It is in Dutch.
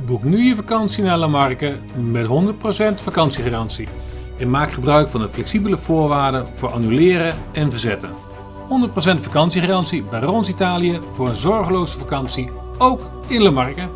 Boek nu je vakantie naar Lamarque met 100% vakantiegarantie. En maak gebruik van de flexibele voorwaarden voor annuleren en verzetten. 100% vakantiegarantie bij Rons Italië voor een zorgeloze vakantie, ook in Lamarque.